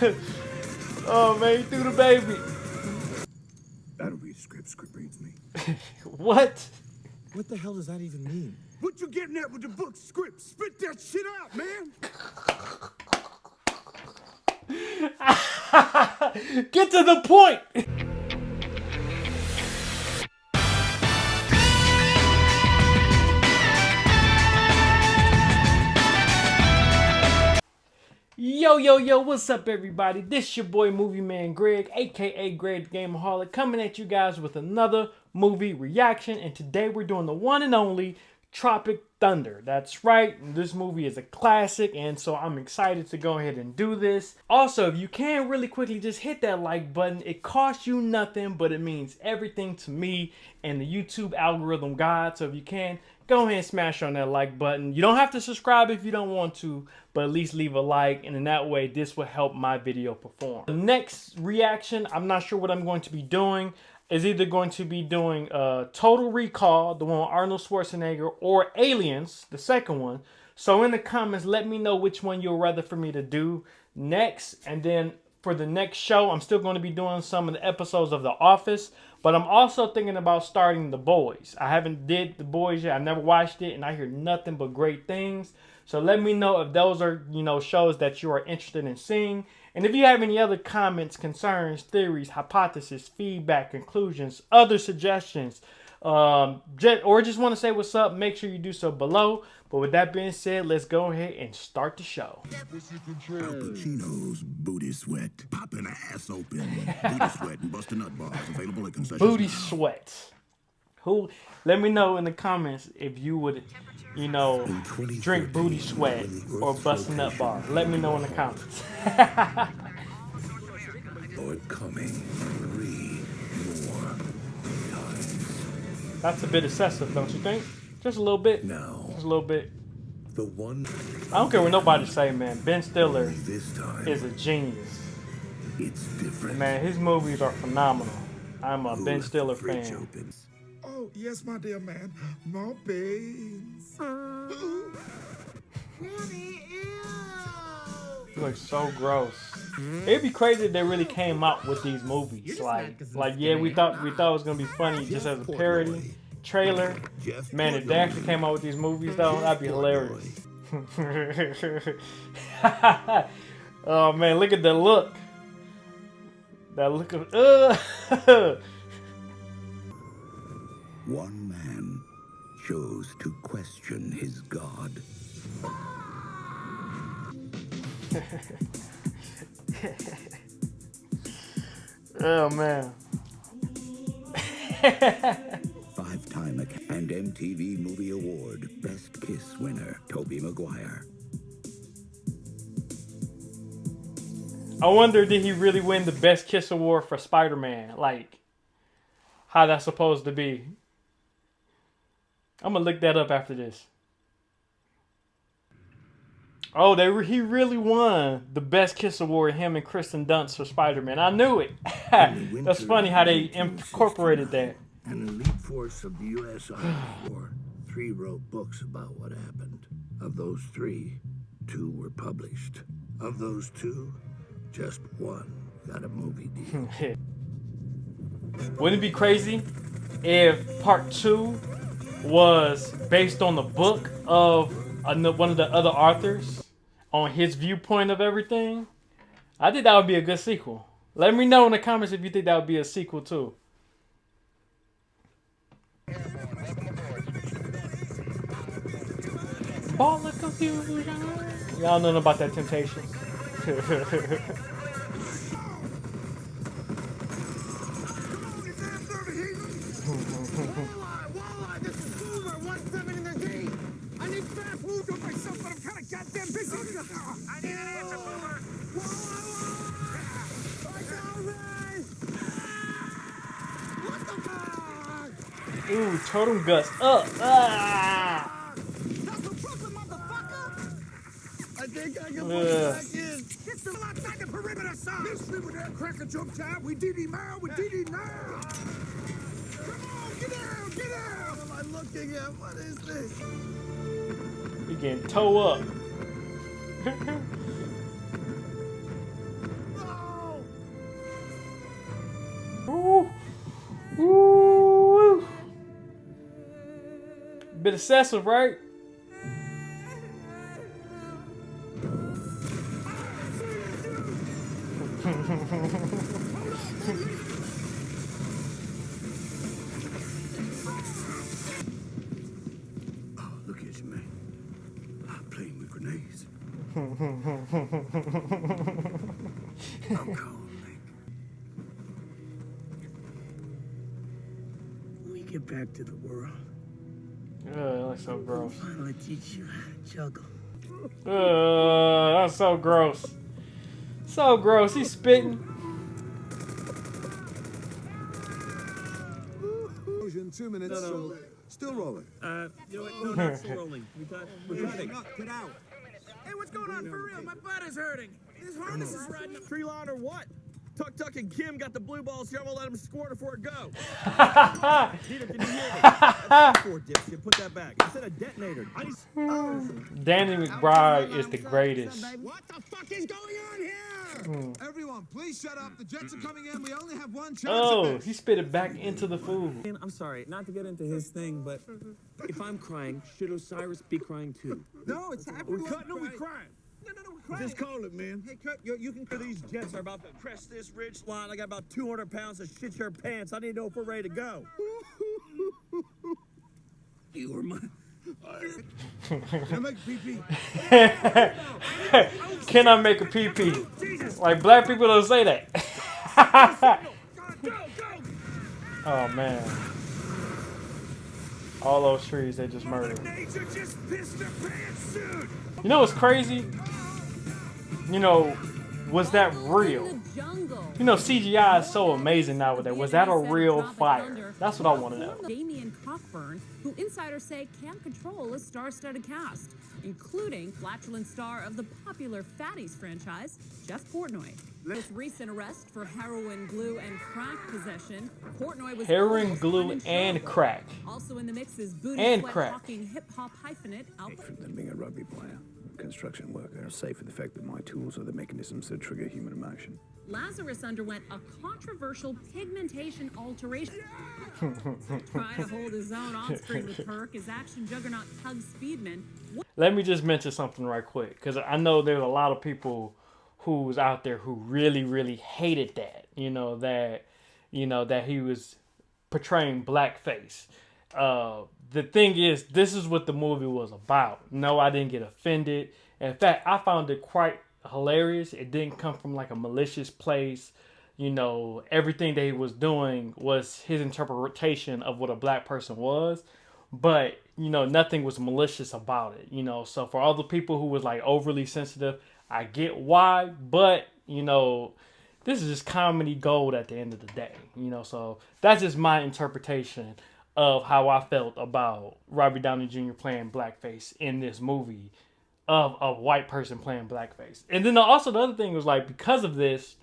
oh man, he threw the baby. That'll be script. Script reads me. what? What the hell does that even mean? What you getting at with the book script? Spit that shit out, man. Get to the point. Yo, yo, yo, what's up, everybody? This your boy Movie Man Greg, aka Greg Gameaholic, coming at you guys with another movie reaction. And today we're doing the one and only Tropic Thunder. That's right, this movie is a classic, and so I'm excited to go ahead and do this. Also, if you can really quickly just hit that like button, it costs you nothing, but it means everything to me and the YouTube algorithm god. So if you can, go ahead and smash on that like button. You don't have to subscribe if you don't want to, but at least leave a like, and in that way, this will help my video perform. The next reaction, I'm not sure what I'm going to be doing is either going to be doing uh, Total Recall, the one with Arnold Schwarzenegger, or Aliens, the second one. So in the comments, let me know which one you'd rather for me to do next. And then for the next show, I'm still going to be doing some of the episodes of The Office. But I'm also thinking about starting The Boys. I haven't did The Boys yet. I've never watched it, and I hear nothing but great things. So let me know if those are, you know, shows that you are interested in seeing. And if you have any other comments, concerns, theories, hypotheses, feedback, conclusions, other suggestions, um, just, or just want to say what's up, make sure you do so below. But with that being said, let's go ahead and start the show. Alpa Chino's Booty Sweat. Popping ass open. Booty Sweat and Buster Nut Bars available at concessions Booty sweat. Who? Let me know in the comments if you would, you know, drink booty sweat or bust a nut bar. Let me know in the comments. Lord coming three more times. That's a bit excessive, don't you think? Just a little bit. No. Just a little bit. the one I don't care what nobody say, man. Ben Stiller this time is a genius. it's different. Man, his movies are phenomenal. I'm a Who Ben Stiller fan. open? Oh, yes, my dear man. My beans. He looks so gross. It'd be crazy if they really came out with these movies. Like, like yeah, we thought we thought it was gonna be funny just as a parody trailer. Jeff Man, if they actually came out with these movies though, that'd be hilarious. oh man, look at the look. That look of uh. One man chose to question his God. oh man. Five-time Ac- and MTV Movie Award Best Kiss winner, Tobey Maguire. I wonder did he really win the best kiss award for Spider-Man? Like how that's supposed to be. I'm gonna look that up after this. Oh, they re- he really won the best kiss award. Him and Kristen Dunst for Spider-Man. I knew it. that's funny how they incorporated that. An elite force of the U.S. Army Corps. Three wrote books about what happened. Of those three, two were published. Of those two, just one got a movie deal. Wouldn't it be crazy if part two was based on the book of one of the other authors on his viewpoint of everything? I think that would be a good sequel. Let me know in the comments if you think that would be a sequel too. Ball of confusion. Y'all know about that temptation. totem Gust up. Ah! That's a Brooklyn, motherfucker. I think I can push it back in. Get the lock back in perimeter, son. This with that cracker jump time. We did it now. We did it now. Come on, get down, get down. What am I looking at? What is this? He getting toe up. excessive, right? Oh, look at you, man. I'm playing with grenades. Oh, I'm cold, Nick. When we get back to the world, Ugh, that looks so I'll gross. finally teach you how to juggle. Ugh, that's so gross. So gross. He's spitting. Two minutes. No, no. so- Still rolling. Uh, you know what? No, not still rolling. We got, we're cutting. Get out. Hey, what's going on for real? My butt is hurting. This harness is riding up. Tree line or what? Tuck Tuck and Kim got the blue balls here. I'm gonna let them squirt before it go. Peter, can you hear me? That's four dipshit. Put that back. I said a detonator. I just. Oh. Danny McBride is the greatest. What the fuck is going on here? Hmm. Everyone, please shut up. The jets are coming in. We only have one chance. Oh, at this. he spit it back into the food. I'm sorry, not to get into his thing, but if I'm crying, should Osiris be crying too? No, it's happening. We're cutting. No, we're crying. No, no, no, we're crying. Just call it, man. Hey, Kurt, you, you can. These jets are about to crest this ridge line. I got about 200 pounds of shit your pants. I need to know if we're ready to go. You were my. I make pee-pee. Can I make a PP? Like black people don't say that. Go, go! oh man. All those trees they just murdered. Nature just pissed their pants, dude! You know what's crazy? You know, was that real? You know, CGI is so amazing nowadays. Was that a real fire? That's what I want to know. Damien Cockburn, who insiders say can control a star-studded cast, including flatulent star of the popular Fatties franchise, Jeff Portnoy. Most recent arrest for heroin, glue, and crack possession. Portnoy was Heroin, glue, and crack. Also in the mix is booty And sweat crack. hip hop hyphenate Albert. From them being a rugby player, construction worker, safe with the fact that my tools are the mechanisms that trigger human emotion. Lazarus underwent a controversial pigmentation alteration. Trying to hold his own on screen with Kirk is action juggernaut Tug Speedman. Let me just mention something right quick because I know there's a lot of people who's out there who really, really hated that. You know that, you know that he was portraying blackface. Uh, the thing is, this is what the movie was about. No, I didn't get offended. In fact, I found it quite hilarious. It didn't come from like a malicious place. You know, everything that he was doing was his interpretation of what a black person was but you know nothing was malicious about it you know so for all the people who was like overly sensitive i get why but you know this is just comedy gold at the end of the day you know so that's just my interpretation of how i felt about robert downey jr playing blackface in this movie of a white person playing blackface and then also the other thing was like because of this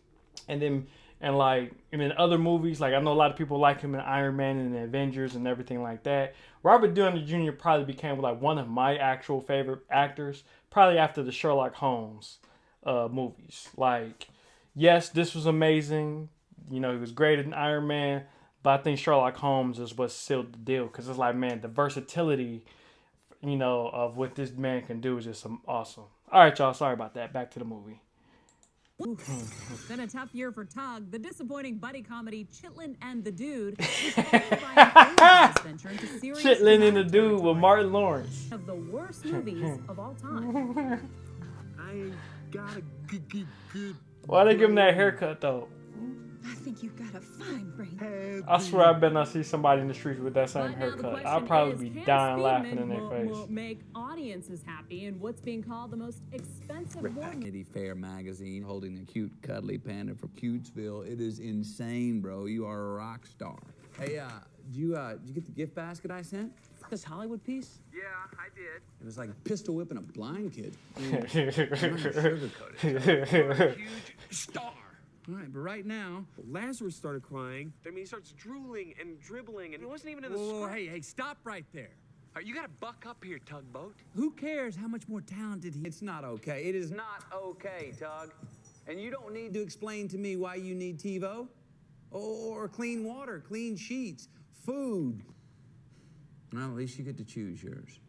and then and like and in other movies, like I know a lot of people like him in Iron Man and the Avengers and everything like that. Robert Downey Jr. probably became like one of my actual favorite actors, probably after the Sherlock Holmes uh, movies. Like, yes, this was amazing. You know, he was great in Iron Man, but I think Sherlock Holmes is what sealed the deal because it's like, man, the versatility, you know, of what this man can do is just some awesome. All right, y'all. Sorry about that. Back to the movie. Been a tough year for Tug. The disappointing buddy comedy Chitlin and the Dude was followed by an Olympics venture into serious Chitlin and the dude with Martin Lawrence. of the worst movies of all time. I ain't got a good, good, good. Why they give him that haircut though? I think you've got a fine brain. I swear I bet not see somebody in the streets with that same But haircut. I'd probably is, be dying laughing in their mo- face. mo- make audiences happy in what's being called the most expensive war movie. Vanity Fair magazine holding a cute, cuddly panda from Cutesville. It is insane, bro. You are a rock star. Hey, uh, did you, uh, did you get the gift basket I sent? This Hollywood piece? Yeah, I did. It was like pistol whipping a blind kid. Star. All right, but right now, Lazarus started crying. I mean, he starts drooling and dribbling, and it wasn't even in the whoa, whoa, hey, hey, stop right there. All right, you gotta buck up here, tugboat. Who cares how much more talented he It's not okay. It is not okay, Tug. And you don't need to explain to me why you need TiVo or clean water, clean sheets, food. Well, at least you get to choose yours.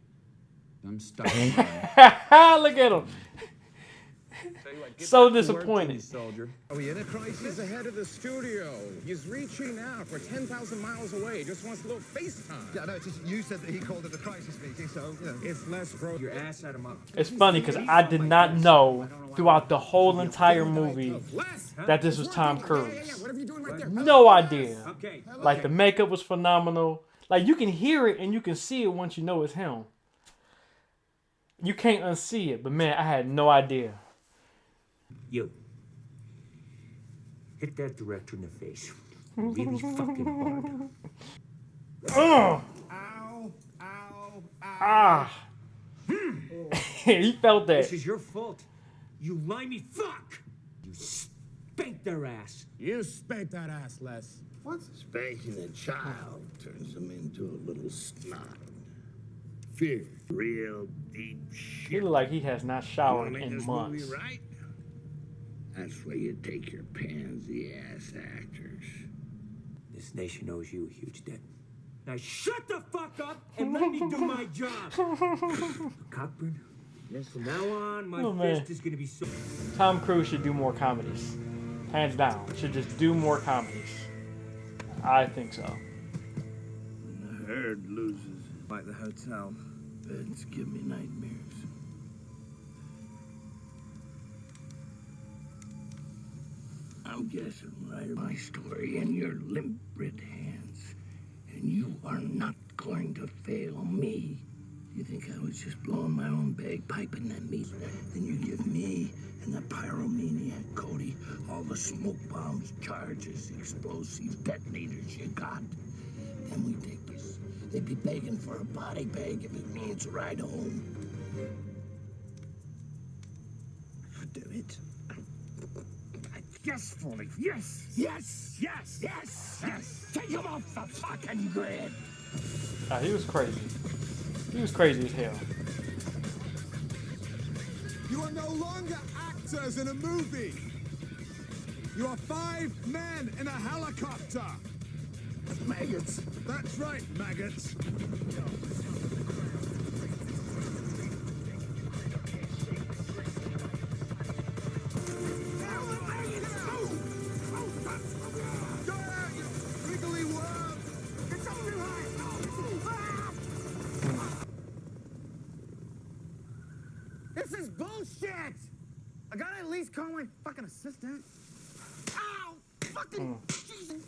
I'm stuck. Look at him. So disappointed. soldier. Oh, are we in a crisis? ahead of the studio. He's reaching out. We're 10,000 miles away. He just wants a little FaceTime. Yeah, no, it's just you said that he called it a crisis meeting, so, you know. It's less pro. Your ass out of my. It's funny because I did not know throughout the whole entire movie that this was Tom Cruise. What are you doing right there? No idea. Like the makeup was phenomenal. Like you can hear it and you can see it once you know it's him. You can't unsee it, but man, I had no idea. You. Hit that director in the face. Really fucking hard. Ugh. Ow, ow, ow. Ah. he felt that. This is your fault. You limey fuck! You spanked their ass. You spanked that ass, Les. What? Spanking a child turns them into a little snot. Fear. Real deep shit. He look like he has not showered in months. movie right? That's where you take your pansy ass actors. This nation owes you a huge debt. Now shut the fuck up and let me do my job. Cockburn, Yes. from now on, my Oh, man. fist is gonna be so. Tom Cruise should do more comedies. Hands down. Should just do more comedies. I think so. When the herd loses, Like the hotel. beds give me nightmares. I'm guessing right my story in your limp red hands. And you are not going to fail me. You think I was just blowing my own bagpipe in that meat? Then you give me and the pyromaniac Cody all the smoke bombs, charges, explosives, detonators you got. Then we take this. They'd be begging for a body bag if it means a ride home. Do it. Yes, Foley. Yes. Yes. Yes. Yes. Yes. Take him off the fucking grid! Ah, he was crazy. He was crazy as hell. You are no longer actors in a movie. You are five men in a helicopter. Maggots. That's right, maggots. Assistant. Ow! Fucking oh. Jesus!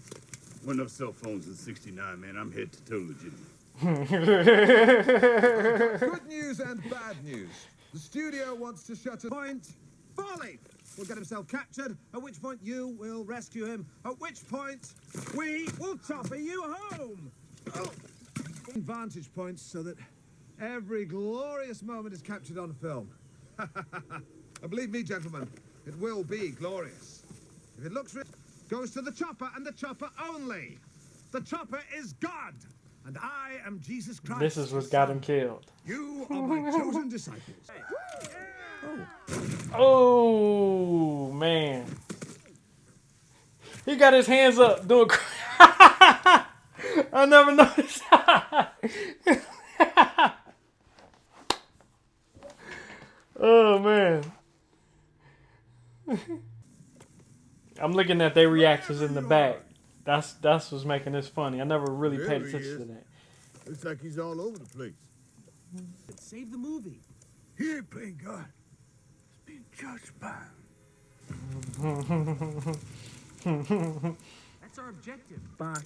When no cell phones in 69, man, I'm head to toe legitimate. Good news and bad news. The studio wants to shut a point. Four Leaf will get himself captured, at which point you will rescue him, at which point we will chopper you home. Oh. Vantage points so that every glorious moment is captured on film. and believe me, gentlemen, it will be glorious. If it looks rich, goes to the chopper and the chopper only. The chopper is God, and I am Jesus Christ. This is what got him killed. You are my chosen disciples. Oh man. He got his hands up doing I never noticed. oh man. I'm looking at their reactions in the back. That's that's what's making this funny. I never really paid There he attention to that. Looks like he's all over the place. Save the movie. He ain't playing God. He's being judged by him. That's our objective. Bye.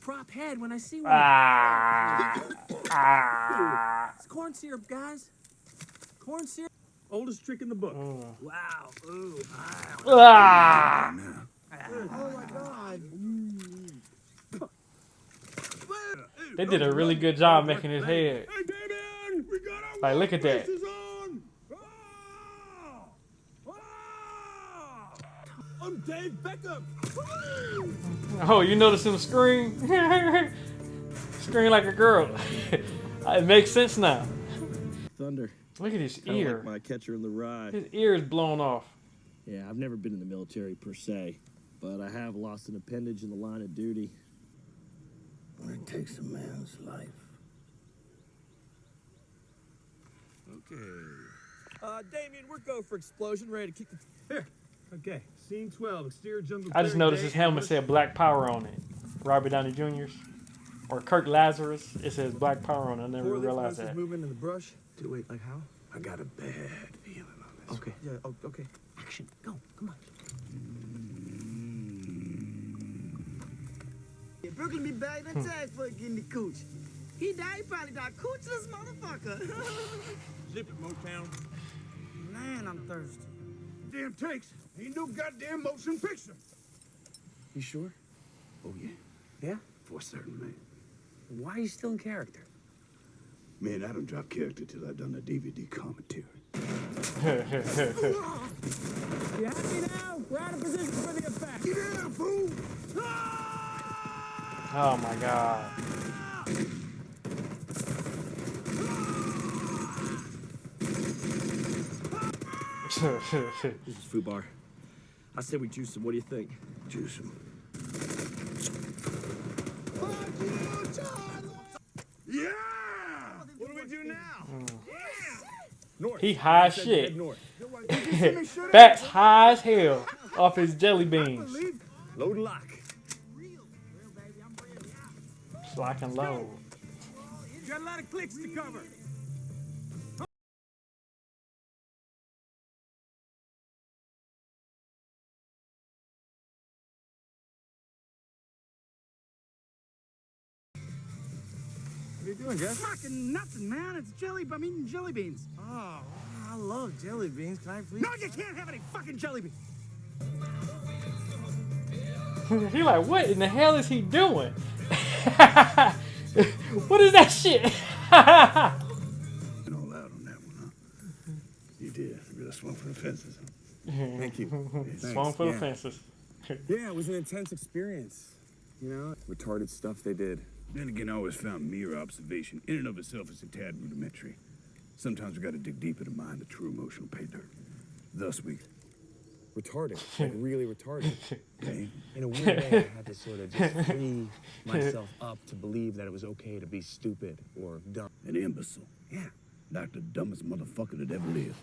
Prop head when I see one. Ah. ah. It's corn syrup, guys. Corn syrup. Oldest trick in the book. Wow. Ooh. Ah. Oh my God. They did a really good job making his head. Hey, Damien! We got our Like, look at that. on! Ah! I'm Dave Beckham! Oh, you notice him scream? scream like a girl. it makes sense now. Thunder. Look at his Kinda ear. Like my catcher in the rye. His ear is blown off. Yeah, I've never been in the military per se, but I have lost an appendage in the line of duty. when it takes a man's life. Okay. Uh, Damien, we're go for explosion, ready to kick the. Here. Okay. Scene 12. Exterior jungle. I just noticed day. his helmet said Black Power on it. Robert Downey Jr.'s. Or Kirk Lazarus. It says Black Power on it. I never Poorly realized processed that. Moving in the brush. Do wait, like how? I got a bad feeling on this. Okay. Yeah. Oh, okay. Action. Go. Come on. Yeah, Brooklyn be back that hmm. tag for getting the cooch. He died, he probably died coochless motherfucker. Zip it, Motown. Man, I'm thirsty. Damn takes. Ain't no goddamn motion picture. You sure? Oh, yeah. Yeah? For certain, man. Why are you still in character? Man, I don't drop character till I've done a DVD commentary. You happy now? We're out of position for the effect. Get out, fool! Ah! oh my god. Ah! This is Fubar. I said we juice him. What do you think? Juice him. He high as shit. head north. Fat's high as hell off his jelly beans. Load and lock. Lock and load. You got a lot of clicks to cover. Doing, Jeff? Fucking nothing, man. It's jelly. I'm eating jelly beans. Oh, I love jelly beans. Can I please? No, you can't have any fucking jelly beans. he like, what in the hell is he doing? what is that shit? And all out on that one, huh? You did. Really swung for the fences. Thank you. Swung for yeah. the fences. Yeah, it was an intense experience. You know, retarded stuff they did. Then again, I always found mere observation in and of itself is a tad rudimentary. Sometimes we gotta dig deeper to mine the true emotional pay dirt. Thus we Retarded. Like really retarded. okay. In a weird way, I had to sort of just free myself up to believe that it was okay to be stupid or dumb. An imbecile. Yeah. Like the dumbest motherfucker that ever lived.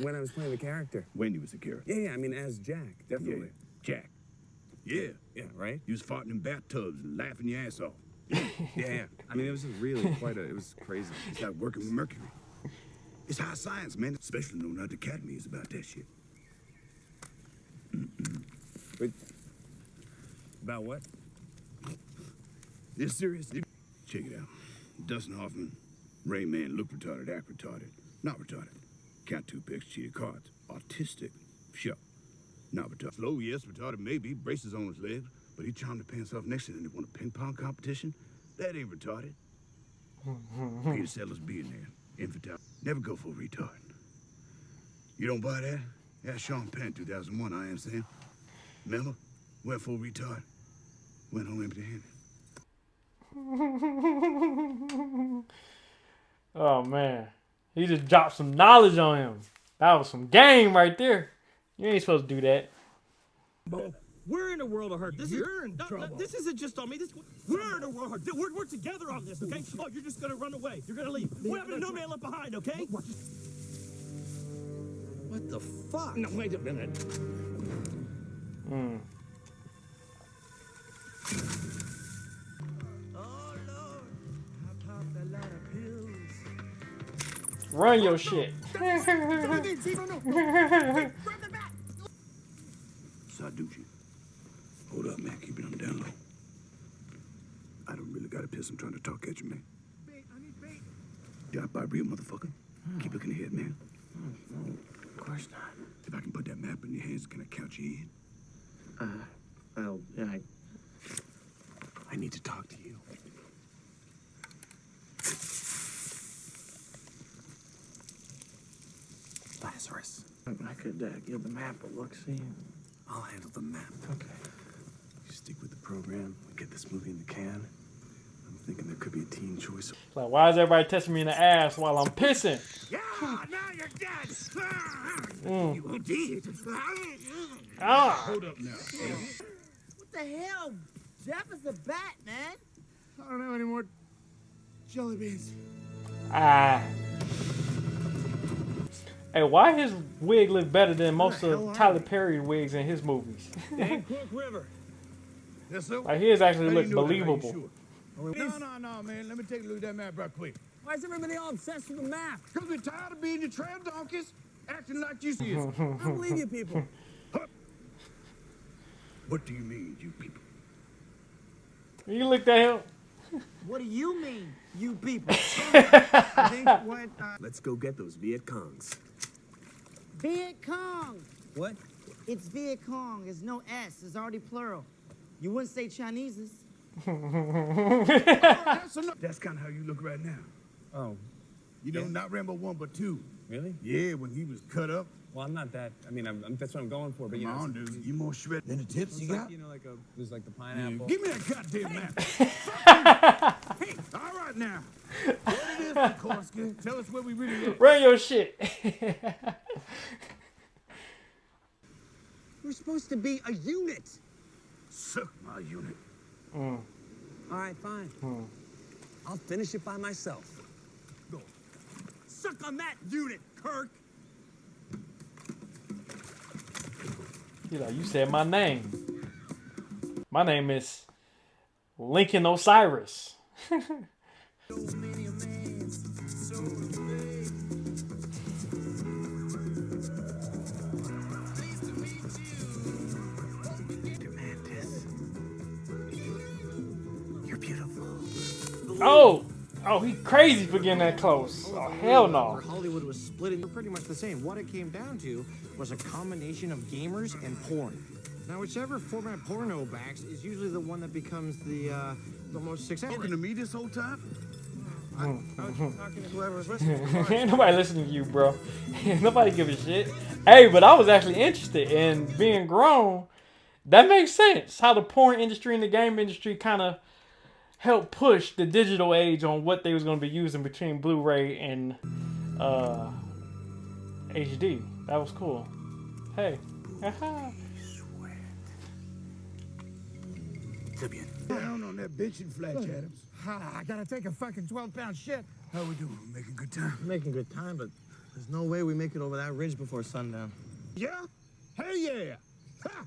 When I was playing the character. When he was the character. Yeah, yeah, I mean, as Jack, definitely. Yeah. Jack. Yeah. Yeah, right? You was farting in bathtubs and laughing your ass off. Yeah, yeah. I mean, it was really quite a, it was crazy. It's like working with Mercury. It's high science, man. Especially knowing how the Academy is about that shit. But, about what? It's serious. Check it out. Dustin Hoffman, Rain Man, look retarded, act retarded. Not retarded. Count two picks, cheated cards. Autistic. Sure. Not retarded. Slow, yes, retarded, maybe. Braces on his legs. But he charmed the pants off next to him and they won a ping pong competition. That ain't retarded. Mm-hmm. Peter Sellers being there. Infantile. Never go for a retard. You don't buy that? That's Sean Penn, 2001, I am Sam. Remember? Went for a retard. Went home empty handed. oh man, he just dropped some knowledge on him. That was some game right there. You ain't supposed to do that. We're in a world of hurt. This You're is, in no, no, trouble. this isn't just on me. This we're in a world of hurt. We're, we're together on this, okay? Oh, you're just gonna run away. You're gonna leave. What happened to No Man Left Behind, okay? What? What the fuck? No, wait a minute. Mm. Oh, Lord. I popped a lot of pills. Run your shit. Sandusky. Hold up, man. Keep it on the down low. I don't really got a piss. I'm trying to talk at you, man. Got by real motherfucker. Keep looking ahead, man. Of course not. If I can put that map in your hands, can I count you in? Uh, well, yeah, I, I need to talk to you. Lazarus. I could uh, give the map a look, see? I'll handle the map. Okay. You stick with the program, we get this movie in the can. I'm thinking there could be a teen choice. Like, why is everybody touching me in the ass while I'm pissing? Yeah, now you're dead. Mm. You did. Ah. Hold up now. What the hell? Jeff is a bat, man. I don't have any more jelly beans. Ah. Hey, why his wig look better than most of Tyler Perry wigs in his movies? Dan River. Yes, sir. like his actually How look you that? Believable. sure? No, no, no, man. Let me take a look at that map right quick. Why is everybody all obsessed with the map? Because we're tired of being your trail donkeys, acting like you see us. I believe you people. What do you mean, you people? You looked at him. What do you mean, you people? I think what uh, Let's go get those Viet Congs. Viet Cong. What? It's Viet Cong. There's no S. It's already plural. You wouldn't say Chinese's. Oh, that's enough. That's kind of how you look right now. Oh, You know, Yeah. not Rambo 1, but 2. really? Yeah, when he was cut up. Well, I'm not that. I mean, I'm, I'm- that's what I'm going for. But you Come know, on, dude. You more shred than the tips it's you like, got? you know, like a there's like the Yeah, pineapple. Give me that goddamn map. hey, all right now. What it is, Sandusky? Tell us where we really at. Run your shit. We're supposed to be a unit. Suck my unit. Mm. All right, fine. Hmm. I'll finish it by myself. Go. Suck on that unit, Kirk. He know, you said my name. My name is Lincoln Osiris. Oh, oh, he crazy for getting that close. Oh hell no. Hollywood was split into pretty much the same. What it came down to was a combination of gamers and porn. Now, whichever format porno backs is usually the one that becomes the uh, the most successful. Talking to me this whole time? I was talking to whoever listening. Ain't nobody listening to you, bro. nobody give a shit. Hey, but I was actually interested in being grown. That makes sense. How the porn industry and the game industry kind of helped push the digital age on what they was going to be using between Blu-ray and uh, HD. That was cool. Hey. Down on that bitch and Fletch Adams. I gotta take a fucking 12 pound shit. How we doing? Making good time? Making good time, but there's no way we make it over that ridge before sundown. Yeah? Hell yeah! Ha!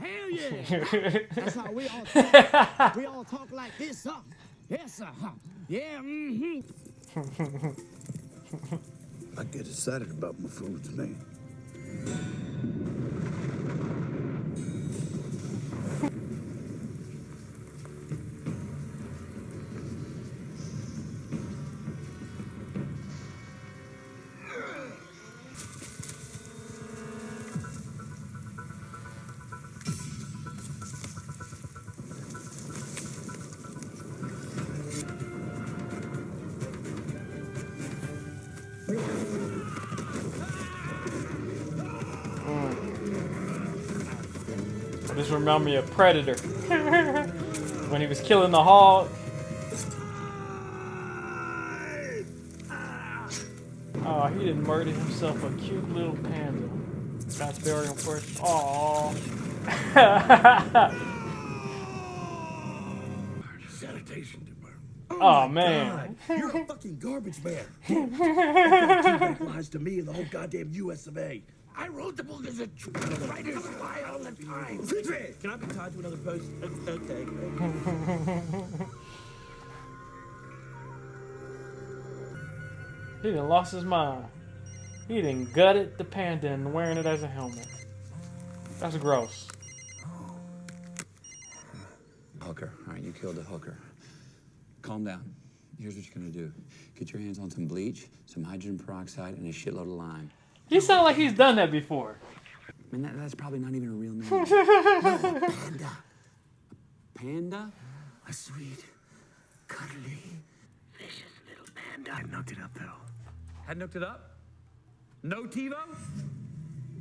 Hell yeah. That's how we all talk. we all talk like this, huh? Yes, sir. Huh? Yeah, mm-hmm. I get excited about my foods, man. Remind me of Predator. when he was killing the hog. Oh, he didn't murder himself a cute little panda. That's bury him first. Aww. Sanitation department. oh man. You're a fucking garbage man. You've got two back lies to me and the whole goddamn US of A. I wrote the book as a tr- the writers lie all the time. Can I be tied to another post? Okay. He done lost his mind. He done gutted the panda and wearing it as a helmet. That's gross. Hooker. All right, you killed a hooker. Calm down. Here's what you're gonna do. Get your hands on some bleach, some hydrogen peroxide, and a shitload of lime. He sounds like he's done that before. I mean, that, that's probably not even a real name. no, a panda. A panda? A sweet, cuddly, vicious little panda. I knocked it up though. Had hooked it up? No TiVo?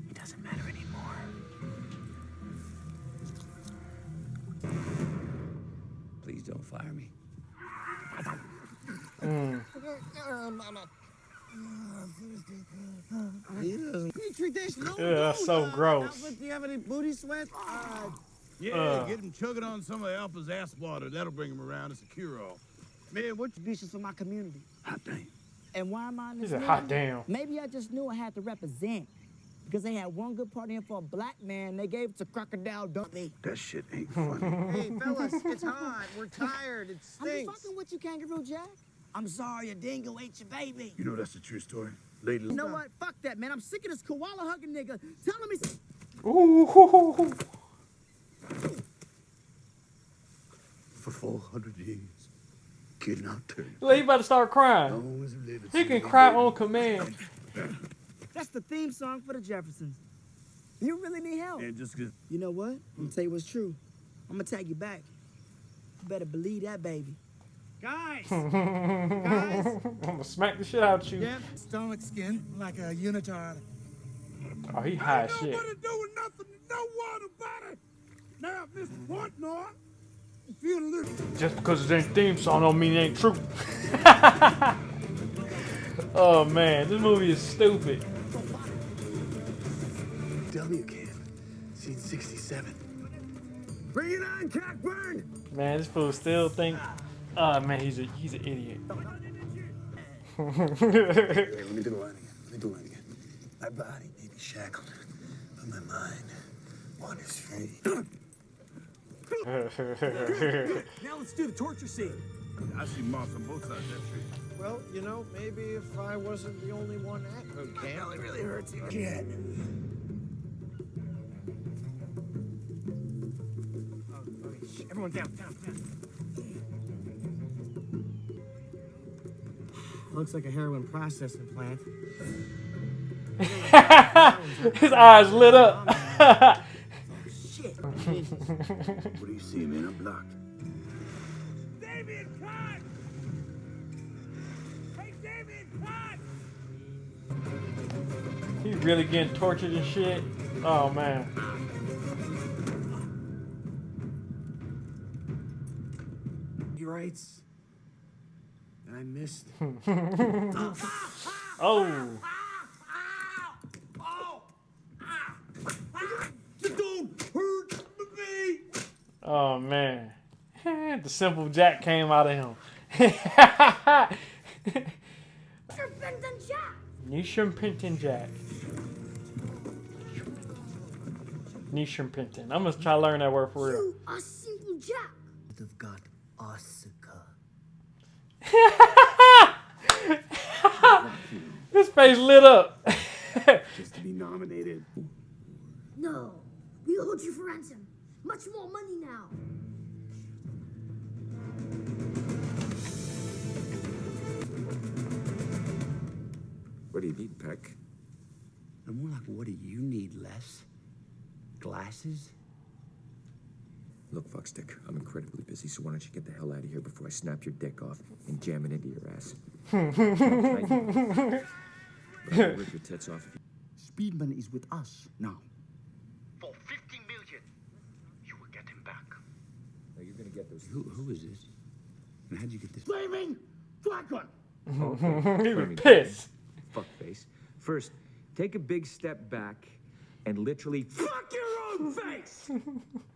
It doesn't matter anymore. Please don't fire me. Mm. Petri Yeah, that's so uh, gross. Do you have any booty sweat? Uh, Yeah, Uh. get him chugging on some of Alpa's ass water. That'll bring him around. It's a cure-all. Man, what's ambitious for my community? Hot damn. And why am I in He this said, movie? "Hot damn." Maybe I just knew I had to represent. Because they had one good part in for a black man, they gave it to Crocodile Dundee. That shit ain't funny. Hey, fellas, it's hot. We're tired. It I'm just fucking with you, Kangaroo Jack. I'm sorry a dingo ate your baby. You know that's a true story. Lady, You know what? Fuck that, man. I'm sick of this koala hugging nigga telling me. Ooh. for 400 years, kid not turn. Well, he about to start crying. Long as we live, it's He can cry on command. That's the theme song for the Jeffersons. You really need help. And just get You know what? I'm gonna tell you what's true. I'm gonna tag you back. You better believe that, baby. Guys! I'm gonna smack the shit out of you. Yeah, stomach skin like a unitard. Oh, he high as shit. Nobody doing nothing to no one about it. Now, Mr. Portnoy, you feel a little... Just because it ain't theme song don't mean it ain't true. oh man, this movie is stupid. W camp, scene 67. Bring it on, Cockburn! Man, this fool still think. Oh man, he's a he's an idiot. Hey, let me do the line again. Let me do the line again. My body may be shackled, but my mind, one is free. Now let's do the torture scene. I see moss on both sides of that tree. Well, you know, maybe if I wasn't the only one at boot camp. belly really hurts you again. Oh, oh, Everyone down, down, down. Looks like a heroin processing plant. His eyes lit up. Oh, shit. What do you see, man? I'm blocked. Damien, cut! Hey, Damien, cut! He's really getting tortured and shit. Oh man. He writes. And I missed. oh. Don't hurt me! Oh man. the simple Jack came out of him. Nisham Serpentin Jack! Nishimpinton Jack. Nishimpinton. I'm gonna try to learn that word for real. You are simple Jack! Would have got Asuka. His face lit up. Just to be nominated. No, we'll hold you for ransom. Much more money now. What do you need, Peck? I'm more like, what do you need, Les? Glasses? Look, fuckstick, I'm incredibly busy, so why don't you get the hell out of here before I snap your dick off and jam it into your ass? But I'll rip your tits off if you... Speedman is with us now. For 50 million, you will get him back. No, you're gonna get those... Who, who is this? And how'd you get this? Flaming Dragon! Oh, he was pissed. Fuckface. First, take a big step back and literally fuck your own face!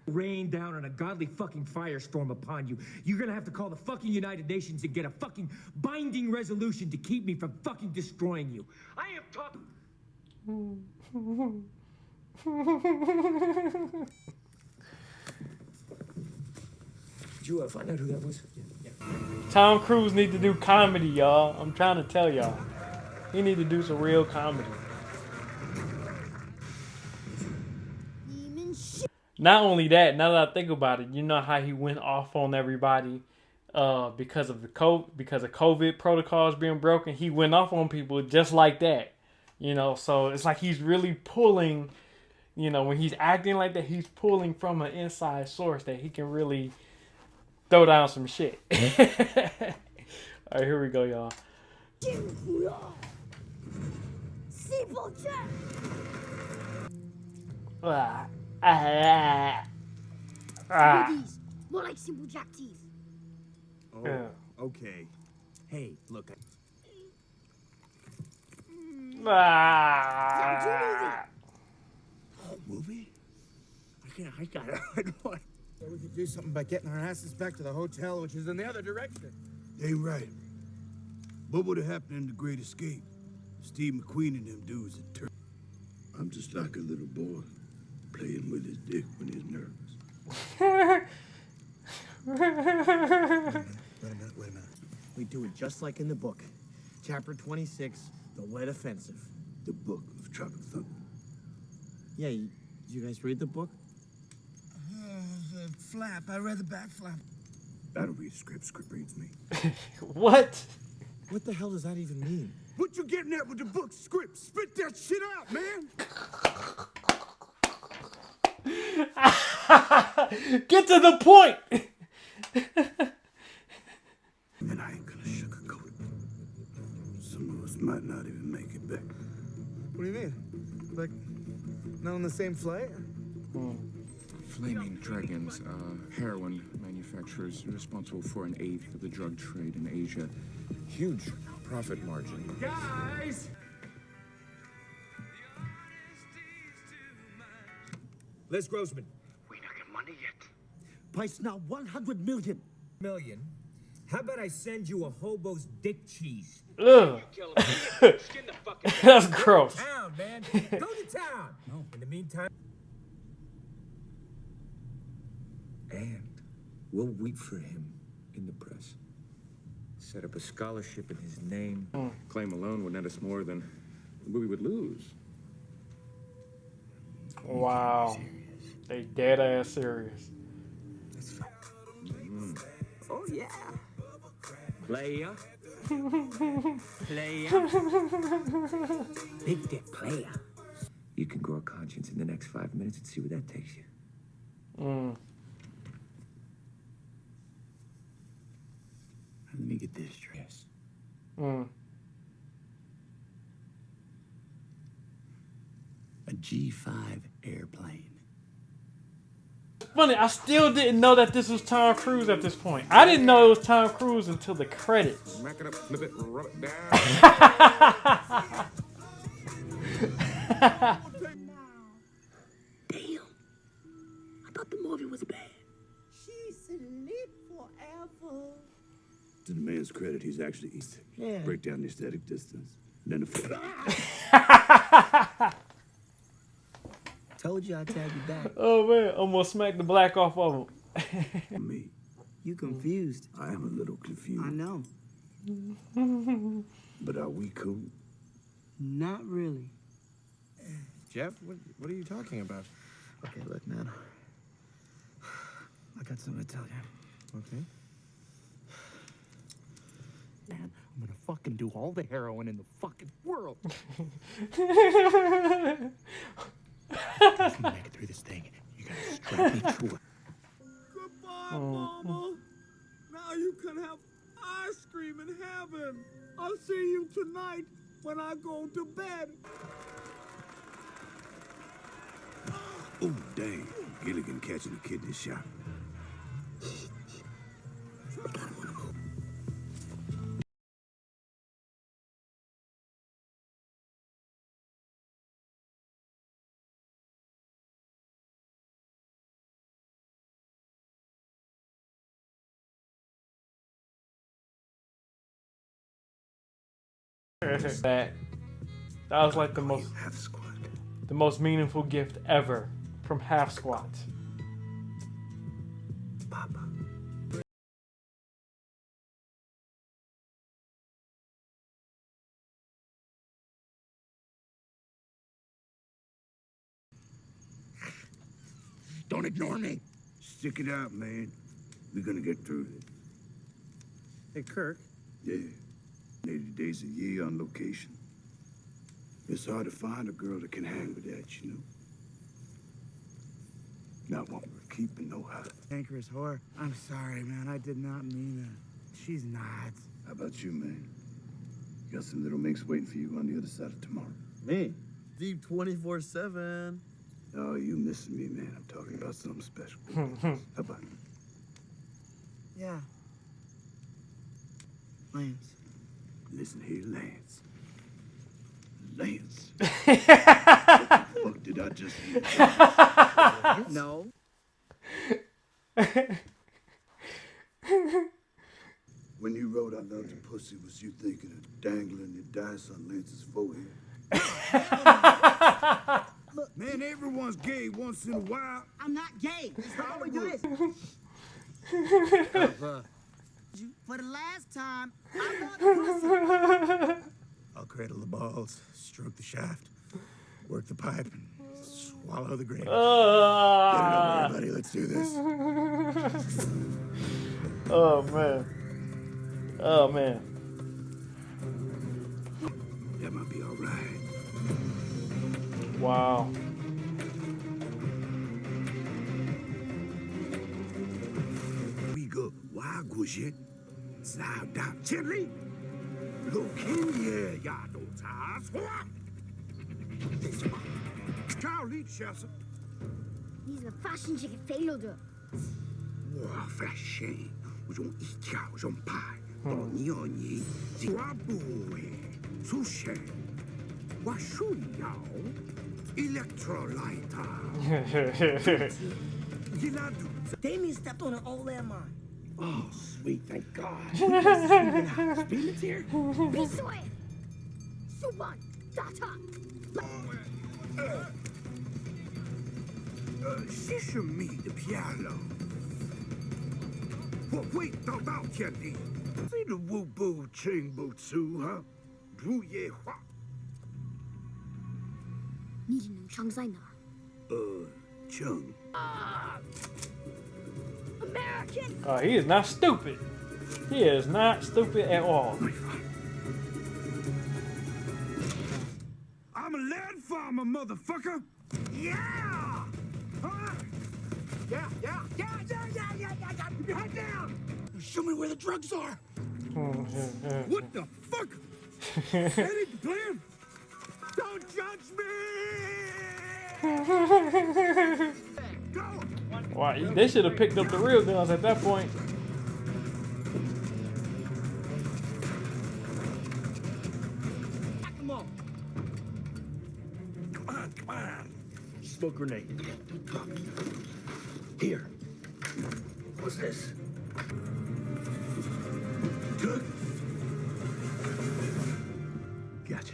Rain down on a godly fucking firestorm upon you. You're gonna have to call the fucking United Nations and get a fucking binding resolution to keep me from fucking destroying you. I am talking. Did you uh, find out who that was? Tom Cruise need to do comedy, y'all. I'm trying to tell y'all. He need to do some real comedy. Not only that, now that I think about it, you know how he went off on everybody uh, because of the COVID, because of COVID protocols being broken. He went off on people just like that, you know. So it's like he's really pulling, you know, when he's acting like that, he's pulling from an inside source that he can really throw down some shit. All right, here we go, y'all. Jinkuya. Simple Jack! Ah, ah, ah. These, more like Simple Jack teeth. Oh, Yeah. okay. Hey, look. Ah. Movie? I Yeah, I got it. What? So we could do something by getting our asses back to the hotel, which is in the other direction. They right. What would have happened in the Great Escape? Steve McQueen and them dudes had turned. I'm just like a little boy playing with his dick when he's nervous. Wait a minute, wait a minute. We do it just like in the book. Chapter 26, The Wet Offensive. The book of Tropic Thunder. Yeah, you, did you guys read the book? the flap. I read the back flap. I don't read script. Script reads me. what? What the hell does that even mean? What you getting at with the book script? Spit that shit out, man! Get to the point. and I ain't gonna sugarcoat it. Some of us might not even make it back. What do you mean? Like, not on the same flight? Flaming Dragons, uh, heroin manufacturers responsible for an eighth of the drug trade in Asia. Huge profit margin. Guys! Les Grossman. We not get money yet. Price now 100 million. Million? How about I send you a hobo's dick cheese? Ugh. That's gross. Town, man. Go to town. No. In the meantime. And we'll weep for him in the press. Set up a scholarship in his name. Hmm. Claim alone would net us more than we would lose. Wow. They dead ass serious. Oh, yeah. Player. Player. Big dick player. You can grow a conscience in the next five minutes and see where that takes you. Mm. Let me get this straight. Yes. Mm. A G5 airplane. Funny, I still didn't know that this was Tom Cruise at this point. I didn't know it was Tom Cruise until the credits. Smack it up, flip it, rub it down. Damn. I thought the movie was bad. She sleep forever. To the man's credit, he's actually east. Yeah. Break down the aesthetic distance. Then the flip. Told you I'd tag you back. Oh man, almost smacked the black off of him. me. You confused. I am a little confused. I know. But are we cool? Not really. Jeff, what, what are you talking about? Okay, look, man. I got something to tell you. Okay. Man, I'm gonna fucking do all the heroin in the fucking world. If you make it through this thing, you gotta straight me through it. Goodbye, Mama. Now you can have ice cream in heaven. I'll see you tonight when I go to bed. Oh, dang. Gilligan catching a kidney shot. That that was like the most the most meaningful gift ever from Half Squat. Don't ignore me. Stick it out, man. We're gonna get through it. Hey, Kirk. Yeah. 80 days a year on location. It's hard to find a girl that can hang with that, you know. Not one worth keeping, no how. Anchor's whore. I'm sorry, man. I did not mean that. She's not. How about you, man? You got some little minks waiting for you on the other side of tomorrow. Me? Deep 24 7. Oh, you missing me, man. I'm talking about something special. How about you? Yeah. Lance. Listen here, Lance. Lance. what the fuck did I just hear? No, When you wrote I loved the pussy, was you thinking of dangling your dice on Lance's forehead? Man, everyone's gay once in a while. I'm not gay. It's How we Hollywood. do For the last time, I love the pussy. I'll cradle the balls, stroke the shaft, work the pipe, and swallow the grain. Uh. Get it over, everybody. Let's do this. oh man. Oh man. That might be all right. Wow. wagwushit, slide down gently. Look in here, y'all don't tie. Charlie Chester. 你是发生这个废了的。我发现我用一条用牌 Oh, sweet, thank God. Felix here. Рисуй. Суван. Дата. Шишами de Pialo. Wait, Taldao Tiandi. See the Wu Bo Ching Butsu, huh? Dru Ye Hua. Ni Nung Chang Zai Na. Uh, Chung. Ah!？American！Oh, uh, he is not stupid. He is not stupid at all. I'm a land farmer, motherfucker. Yeah. Huh? Yeah, yeah, yeah, yeah, yeah, yeah, yeah, yeah. Your head down. Show me where the drugs are. What the fuck? that ain't the plan. Don't judge me. Wow, they should have picked up the real guns at that point. Come on. Come on. Smoke grenade. Here. What's this? Good. Gotcha.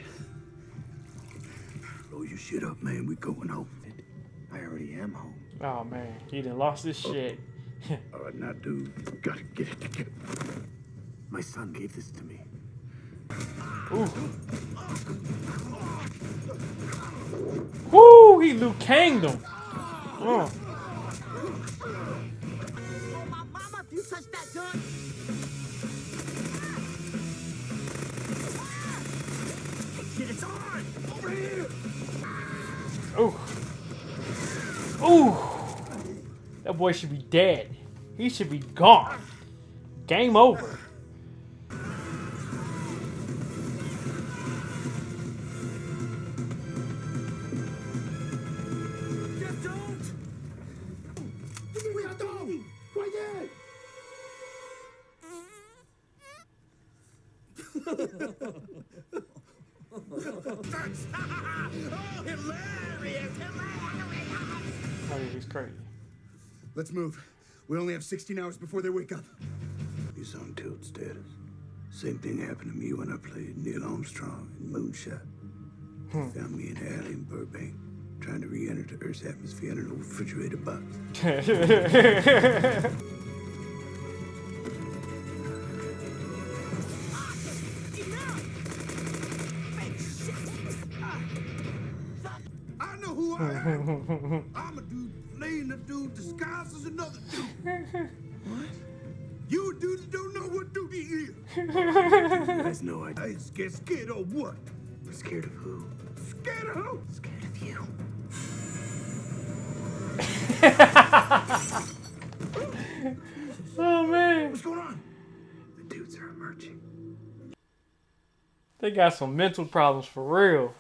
Blow your shit up, man. We going home. Am home. Oh man, he done lost his oh. shit. All right, now, dude, gotta get it together. My son gave this to me. Woo, he Liu Kanged him. Oh. Mama, if you touch that gun, Shit, it's on! Over here! Ooh. Ooh. That boy should be dead. He should be gone. Game over. Just don't! Cuidado! Quiet! oh, hilarious! Oh, he's crazy. Let's move. We only have 16 hours before they wake up. He's on tilt status. Same thing happened to me when I played Neil Armstrong in Moonshot. They Found me in an alley in Burbank, trying to re-enter the Earth's atmosphere in an old refrigerator box. I'm a dude playing a dude disguised as another dude. What? You a dude that don't know what duty is. You guys know I- I ain't scared. Scared of what? Scared of who? Scared of who? Scared of you. Oh man. What's going on? The dudes are emerging. They got some mental problems for real.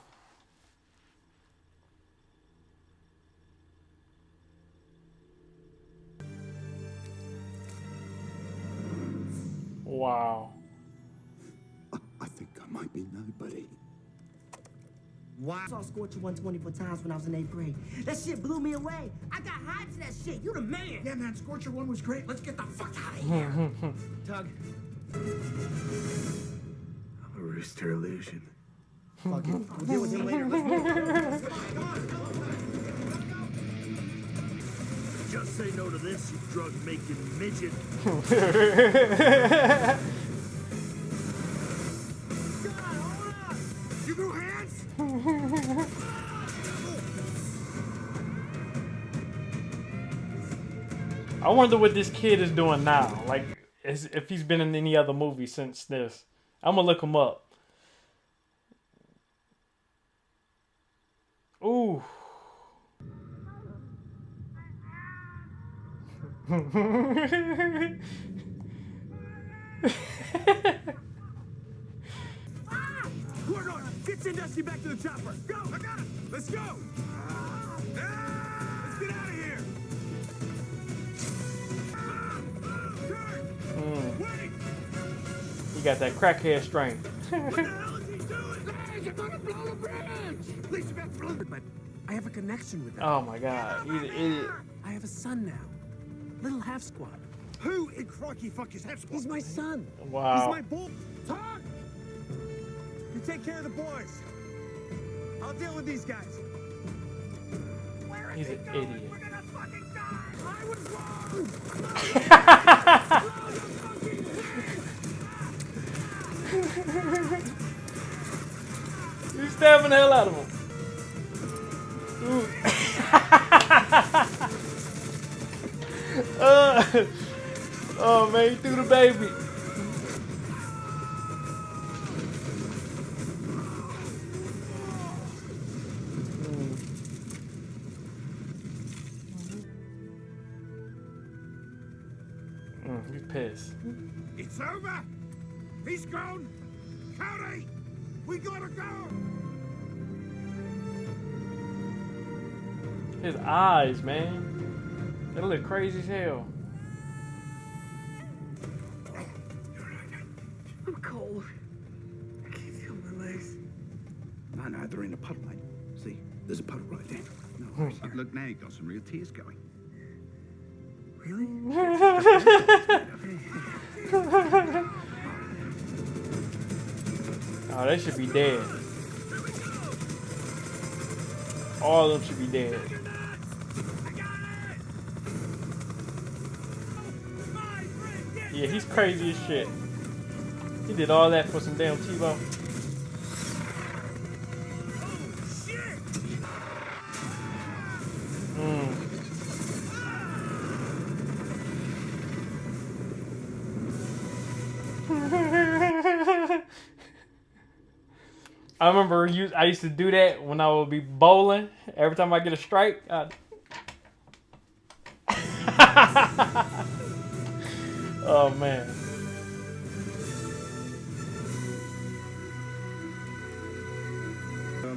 Wow. I think I might be nobody. Wow. I saw Scorcher 124 times when I was in eighth grade. That shit blew me away. I got high to that shit. You the man. Yeah, man, Scorcher 1 was great. Let's get the fuck out of here. Tugg. I'm a rooster illusion. Fuck it. We'll deal with him later. Let's move. Just say no to this, you drug-making midget. You go hands? I wonder what this kid is doing now. Like, is, if he's been in any other movie since this. I'm gonna look him up. Ooh. Gordon, get Sandusky back to the chopper. Go, I got it. Let's go. Ah, let's get out of here. Mm. He got that crackhead strength. But I have a connection with oh my god, he's an idiot. I have a son now. Little Half Squat. Who in crocky fuck is Half Squat? He's my son. Wow. He's my bull. Todd! You take care of the boys. I'll deal with these guys. Where He's an idiot. We're gonna fucking die. I was wrong. He's stabbing the hell out of him. Ooh. uh, oh man, he threw the baby. Mm, he's pissed. It's over. He's gone. Cody, we gotta go. His eyes, man. They look crazy as hell. I'm cold. I can't feel my legs. No, no, they're in a puddle, mate. See, there's a puddle right there. No, hmm. look, now you've got some real tears going. Really? Oh, they should be dead. All of them should be dead. Yeah, he's crazy as shit. He did all that for some damn T-Bone. Mm. I remember I used to do that when I would be bowling. Every time I get a strike, I'd... oh man.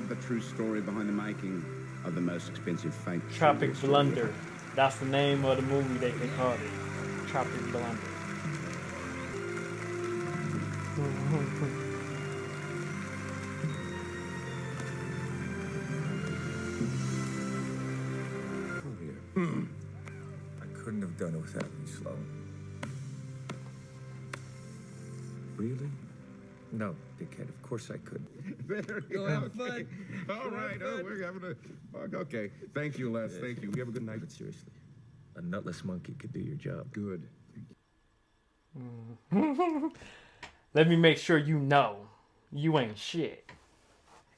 The true story behind the making of the most expensive fake. Tropic Blunder. That's the name of the movie they, they called it. Tropic Blunder. Hmm. I couldn't have done it without you, Sloan. Really? No, dickhead. Of course I could. Very Go have okay. All right. Oh, we're having a. Okay. Thank you, Les. Thank you. You have a good night. But seriously, a nutless monkey could do your job. Good. Mm. Let me make sure you know you ain't shit.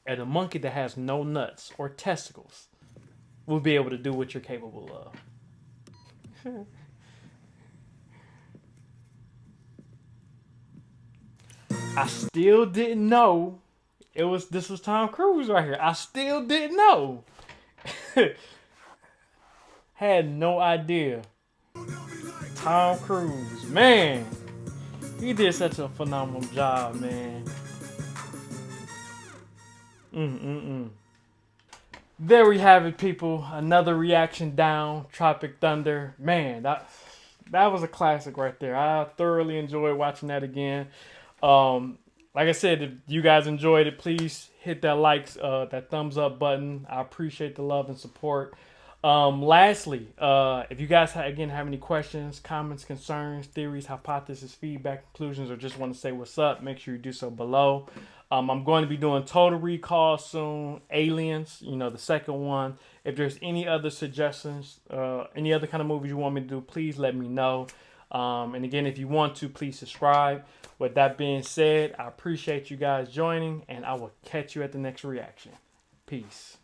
And a monkey that has no nuts or testicles will be able to do what you're capable of. I still didn't know it was this was Tom Cruise right here. I still didn't know. Had no idea. Tom Cruise, man, he did such a phenomenal job, man. Mm mm mm. There we have it, people. Another reaction down. Tropic Thunder. Man, that that was a classic right there. I thoroughly enjoyed watching that again. Um, like I said, if you guys enjoyed it, please hit that likes, uh, that thumbs up button. I appreciate the love and support. Um, lastly, uh, if you guys again have any questions, comments, concerns, theories, hypotheses, feedback, conclusions, or just want to say what's up, make sure you do so below. Um, I'm going to be doing Total Recall soon, Aliens, you know, the second one. If there's any other suggestions, uh, any other kind of movies you want me to do, please let me know. Um, and again, if you want to, please subscribe. With that being said, I appreciate you guys joining, and I will catch you at the next reaction. Peace.